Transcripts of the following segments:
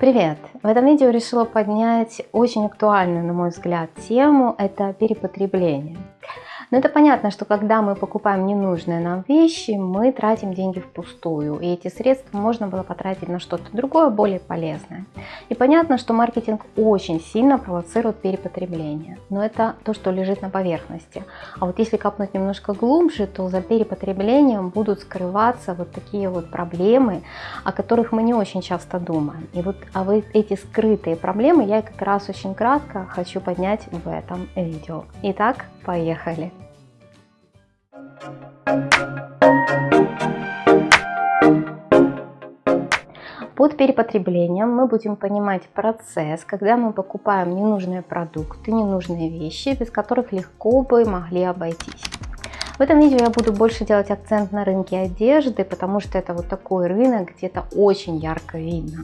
Привет! В этом видео решила поднять очень актуальную, на мой взгляд, тему – это перепотребление. Но это понятно, что когда мы покупаем ненужные нам вещи, мы тратим деньги впустую. И эти средства можно было потратить на что-то другое, более полезное. И понятно, что маркетинг очень сильно провоцирует перепотребление. Но это то, что лежит на поверхности. А вот если копнуть немножко глубже, то за перепотреблением будут скрываться вот такие вот проблемы, о которых мы не очень часто думаем. И вот а вот эти скрытые проблемы я как раз очень кратко хочу поднять в этом видео. Итак, поехали! Под перепотреблением мы будем понимать процесс, когда мы покупаем ненужные продукты, ненужные вещи, без которых легко бы могли обойтись. В этом видео я буду больше делать акцент на рынке одежды, потому что это вот такой рынок, где это очень ярко видно.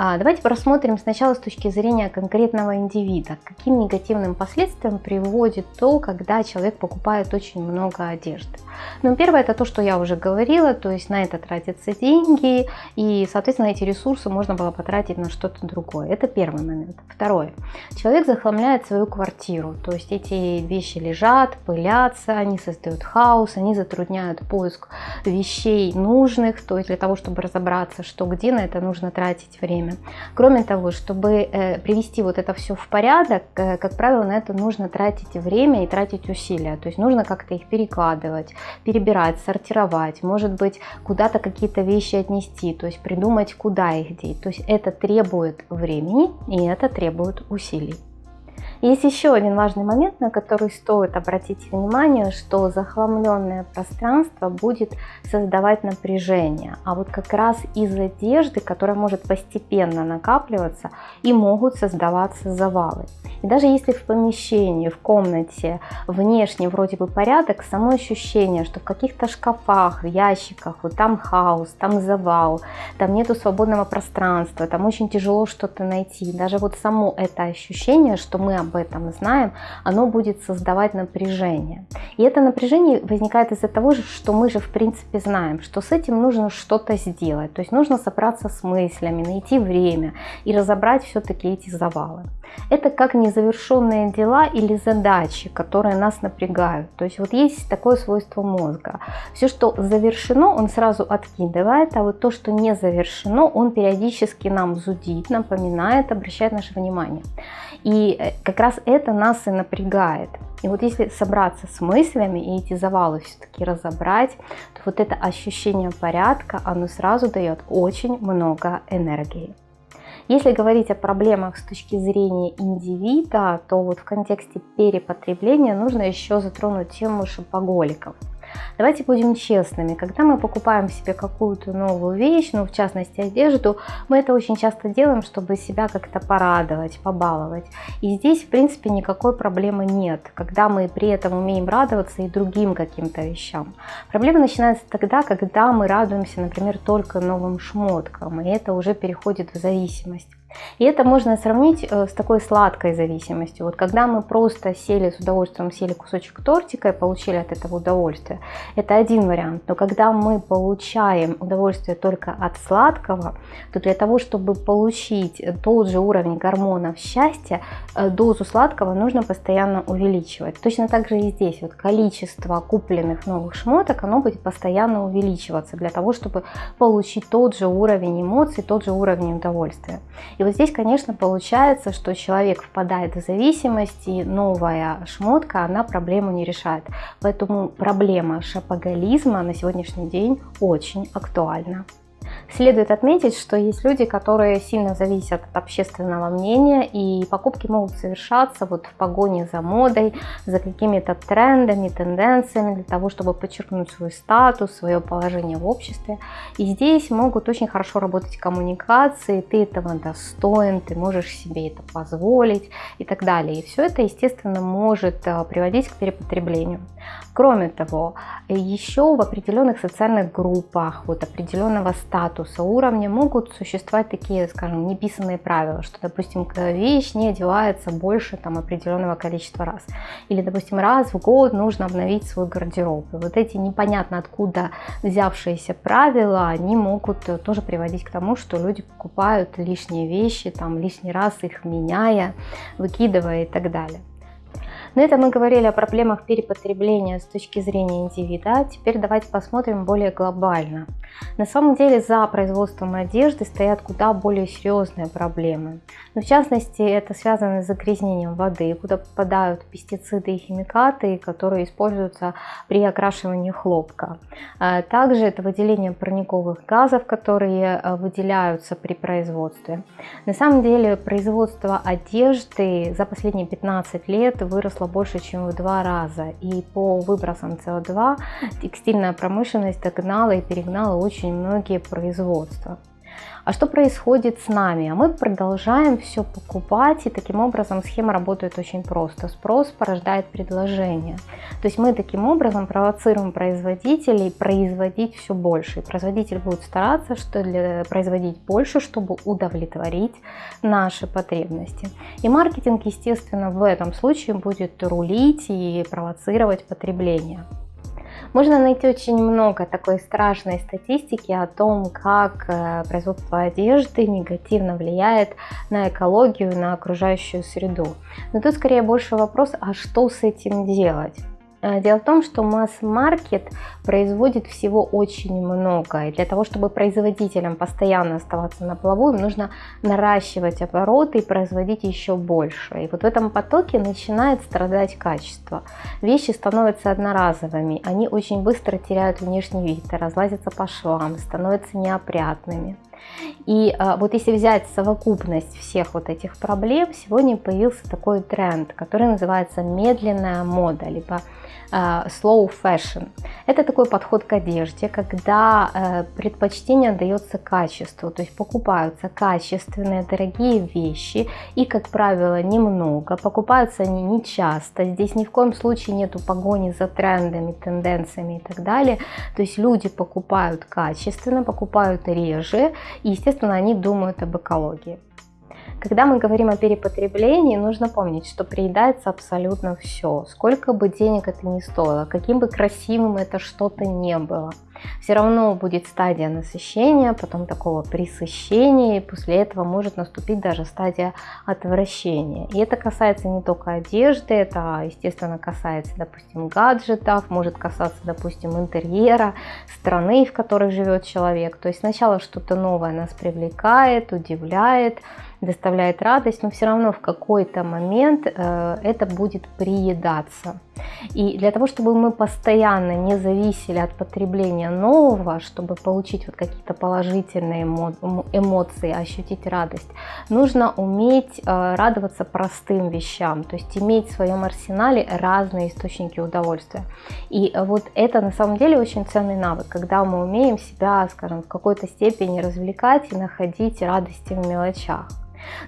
А, давайте просмотрим сначала с точки зрения конкретного индивида, каким негативным последствиям приводит то, когда человек покупает очень много одежды. Ну, первое это то, что я уже говорила, то есть на это тратятся деньги, и, соответственно, эти ресурсы можно было потратить на что-то другое. Это первый момент. Второе. Человек захламляет свою квартиру, то есть эти вещи лежат, пылятся, они создают хаос, они затрудняют поиск вещей нужных, то есть для того, чтобы разобраться, что где, на это нужно тратить время. Кроме того, чтобы э, привести вот это все в порядок, э, как правило, на это нужно тратить время и тратить усилия, то есть нужно как-то их перекладывать, перебирать, сортировать, может быть, куда-то какие-то вещи отнести, то есть придумать, куда их деть. То есть это требует времени и это требует усилий. Есть еще один важный момент, на который стоит обратить внимание, что захламленное пространство будет создавать напряжение. А вот как раз из одежды, которая может постепенно накапливаться, и могут создаваться завалы. Даже если в помещении, в комнате внешне вроде бы порядок, само ощущение, что в каких-то шкафах, в ящиках, вот там хаос, там завал, там нету свободного пространства, там очень тяжело что-то найти. Даже вот само это ощущение, что мы об этом знаем, оно будет создавать напряжение. И это напряжение возникает из-за того, что мы же в принципе знаем, что с этим нужно что-то сделать. То есть нужно собраться с мыслями, найти время и разобрать все-таки эти завалы. Это как незавершенные дела или задачи, которые нас напрягают. То есть вот есть такое свойство мозга. Все, что завершено, он сразу откидывает, а вот то, что не завершено, он периодически нам зудит, напоминает, обращает наше внимание. И э, как раз это нас и напрягает. И вот если собраться с мыслями и эти завалы все-таки разобрать, то вот это ощущение порядка, оно сразу дает очень много энергии. Если говорить о проблемах с точки зрения индивида, то вот в контексте перепотребления нужно еще затронуть тему шопоголиков. Давайте будем честными, когда мы покупаем себе какую-то новую вещь, ну в частности одежду, мы это очень часто делаем, чтобы себя как-то порадовать, побаловать. И здесь в принципе никакой проблемы нет, когда мы при этом умеем радоваться и другим каким-то вещам. Проблема начинается тогда, когда мы радуемся, например, только новым шмоткам, и это уже переходит в зависимость. И это можно сравнить э, с такой сладкой зависимостью. Вот когда мы просто сели с удовольствием, съели кусочек тортика и получили от этого удовольствие, это один вариант. Но когда мы получаем удовольствие только от сладкого, то для того, чтобы получить тот же уровень гормонов счастья, э, дозу сладкого нужно постоянно увеличивать. Точно так же и здесь. Вот количество купленных новых шмоток, оно будет постоянно увеличиваться для того, чтобы получить тот же уровень эмоций, тот же уровень удовольствия. И вот здесь, конечно, получается, что человек впадает в зависимость, и новая шмотка, она проблему не решает. Поэтому проблема шапоголизма на сегодняшний день очень актуальна. Следует отметить, что есть люди, которые сильно зависят от общественного мнения, и покупки могут совершаться вот в погоне за модой, за какими-то трендами, тенденциями, для того, чтобы подчеркнуть свой статус, свое положение в обществе. И здесь могут очень хорошо работать коммуникации, ты этого достоин, ты можешь себе это позволить и так далее. И все это, естественно, может э, приводить к перепотреблению. Кроме того, еще в определенных социальных группах, вот определенного статуса, статуса, уровня могут существовать такие, скажем, неписанные правила, что, допустим, вещь не одевается больше там, определенного количества раз. Или, допустим, раз в год нужно обновить свой гардероб. И вот эти непонятно откуда взявшиеся правила, они могут тоже приводить к тому, что люди покупают лишние вещи, там, лишний раз их меняя, выкидывая и так далее. Но это мы говорили о проблемах перепотребления с точки зрения индивида. Теперь давайте посмотрим более глобально. На самом деле за производством одежды стоят куда более серьезные проблемы. Но в частности это связано с загрязнением воды, куда попадают пестициды и химикаты, которые используются при окрашивании хлопка. А также это выделение парниковых газов, которые э, выделяются при производстве. На самом деле производство одежды за последние 15 лет выросло больше, чем в два раза. И по выбросам СО2 текстильная промышленность догнала и перегнала очень многие производства. А что происходит с нами? А мы продолжаем все покупать, и таким образом схема работает очень просто. Спрос порождает предложение. То есть мы таким образом провоцируем производителей производить все больше. И производитель будет стараться что для, производить больше, чтобы удовлетворить наши потребности. И маркетинг, естественно, в этом случае будет рулить и провоцировать потребление. Можно найти очень много такой страшной статистики о том, как э, производство одежды негативно влияет на экологию, на окружающую среду. Но тут скорее больше вопрос, а что с этим делать? Э, дело в том, что масс-маркет производит всего очень много. И для того, чтобы производителям постоянно оставаться на плаву, им нужно наращивать обороты и производить еще больше. И вот в этом потоке начинает страдать качество. Вещи становятся одноразовыми, они очень быстро теряют внешний вид, разлазятся по швам, становятся неопрятными. И а, вот если взять совокупность всех вот этих проблем, сегодня появился такой тренд, который называется медленная мода, либо а, slow fashion. Это такой подход к одежде, когда э, предпочтение дается качеству, то есть покупаются качественные, дорогие вещи и, как правило, немного, покупаются они не часто, здесь ни в коем случае нету погони за трендами, тенденциями и так далее, то есть люди покупают качественно, покупают реже, и, естественно, они думают об экологии. Когда мы говорим о перепотреблении, нужно помнить, что приедается абсолютно все. Сколько бы денег это ни стоило, каким бы красивым это что-то не было. Все равно будет стадия насыщения, потом такого присыщения, и после этого может наступить даже стадия отвращения. И это касается не только одежды, это, естественно, касается, допустим, гаджетов, может касаться, допустим, интерьера, страны, в которой живет человек. То есть сначала что-то новое нас привлекает, удивляет, доставляет радость, но все равно в какой-то момент э, это будет приедаться. И для того, чтобы мы постоянно не зависели от потребления нового, чтобы получить вот какие-то положительные эмоции, ощутить радость, нужно уметь э, радоваться простым вещам, то есть иметь в своем арсенале разные источники удовольствия. И вот это на самом деле очень ценный навык, когда мы умеем себя, скажем, в какой-то степени развлекать и находить радости в мелочах.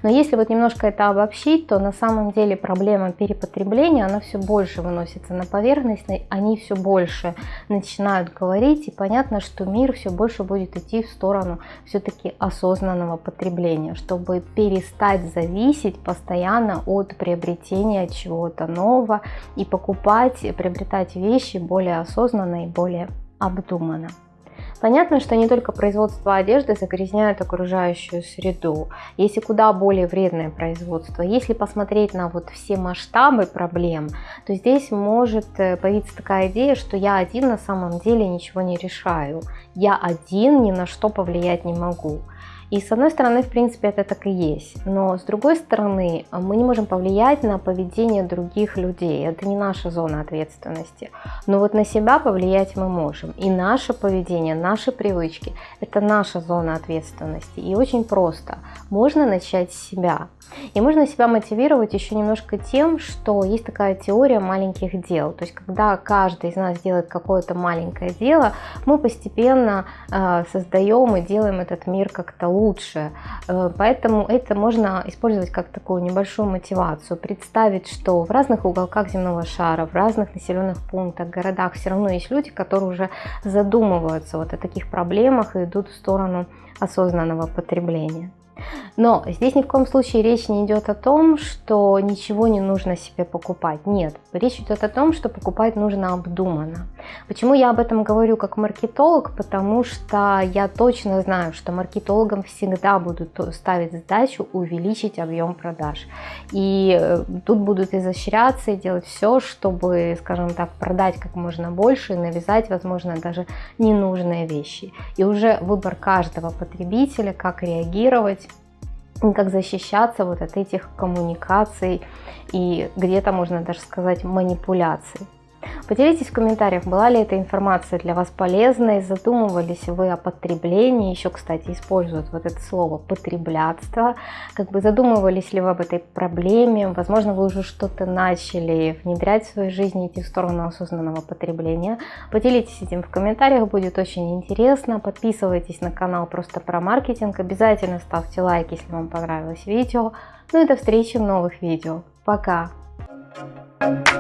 Но если вот немножко это обобщить, то на самом деле проблема перепотребления, она все больше выносится на поверхность, они все больше начинают говорить, и понятно, что мир все больше будет идти в сторону все-таки осознанного потребления, чтобы перестать зависеть постоянно от приобретения чего-то нового и покупать, приобретать вещи более осознанно и более обдуманно. Понятно, что не только производство одежды загрязняют окружающую среду. Есть и куда более вредное производство. Если посмотреть на вот все масштабы проблем, то здесь может э, появиться такая идея, что я один на самом деле ничего не решаю. Я один ни на что повлиять не могу. И с одной стороны, в принципе, это так и есть. Но с другой стороны, мы не можем повлиять на поведение других людей. Это не наша зона ответственности. Но вот на себя повлиять мы можем. И наше поведение, наши привычки – это наша зона ответственности. И очень просто. Можно начать с себя. И можно себя мотивировать еще немножко тем, что есть такая теория маленьких дел. То есть, когда каждый из нас делает какое-то маленькое дело, мы постепенно э, создаем и делаем этот мир как-то лучше. Э, поэтому это можно использовать как такую небольшую мотивацию. Представить, что в разных уголках земного шара, в разных населенных пунктах, городах все равно есть люди, которые уже задумываются вот о таких проблемах и идут в сторону осознанного потребления. Но здесь ни в коем случае речь не идет о том, что ничего не нужно себе покупать. Нет, речь идет о том, что покупать нужно обдуманно. Почему я об этом говорю как маркетолог? Потому что я точно знаю, что маркетологам всегда будут ставить задачу увеличить объем продаж. И э, тут будут изощряться и делать все, чтобы, скажем так, продать как можно больше и навязать, возможно, даже ненужные вещи. И уже выбор каждого потребителя, как реагировать, как защищаться вот от этих коммуникаций и где-то можно даже сказать манипуляций. Поделитесь в комментариях, была ли эта информация для вас полезной, задумывались вы о потреблении, еще, кстати, используют вот это слово потреблятство, как бы задумывались ли вы об этой проблеме, возможно, вы уже что-то начали внедрять в свою жизнь, идти в сторону осознанного потребления. Поделитесь этим в комментариях, будет очень интересно, подписывайтесь на канал просто про маркетинг, обязательно ставьте лайк, если вам понравилось видео, ну и до встречи в новых видео. Пока! Thank you.